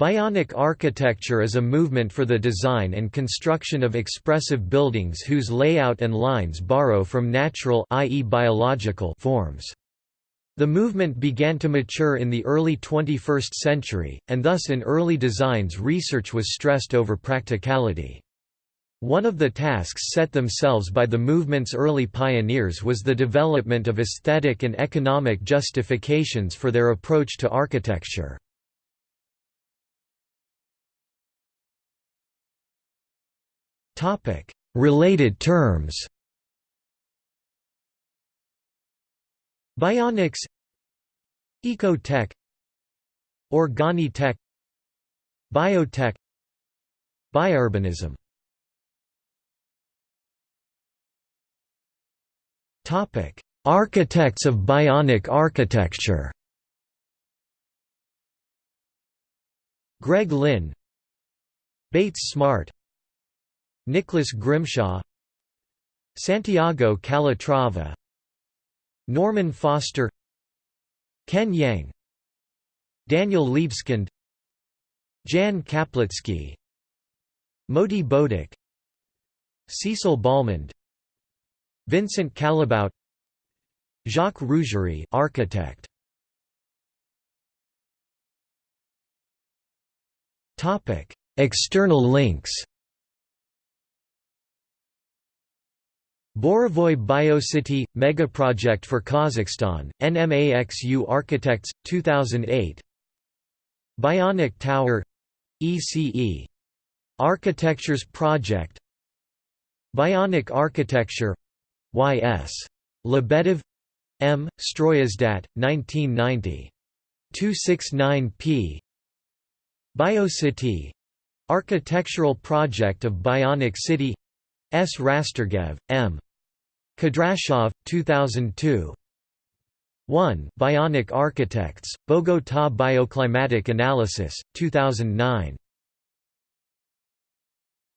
Bionic architecture is a movement for the design and construction of expressive buildings whose layout and lines borrow from natural i.e. biological forms. The movement began to mature in the early 21st century, and thus in early designs research was stressed over practicality. One of the tasks set themselves by the movement's early pioneers was the development of aesthetic and economic justifications for their approach to architecture. Related terms. Bionics. Ecotech. Organitech. Biotech. Biourbanism. Topic: Architects of bionic architecture. Greg Lynn. Bates Smart Nicholas Grimshaw Santiago Calatrava Norman Foster Ken Yeang Daniel Libeskind Jan Kaplický Moti Bodek Cecil Balmond Vincent Callebaut Jacques Rougerie architect. Topic External links Borovoy Biocity – Megaproject for Kazakhstan, NMAXU Architects, 2008 Bionic Tower – ECE. Architectures Project Bionic Architecture Y.S. Lebedev M. Stroyizdat, 1990. 269 p. Biocity Architectural Project of Bionic City S. Rastergev, M. Kadrashov, 2002 1. Bionic Architects, Bogotá Bioclimatic Analysis, 2009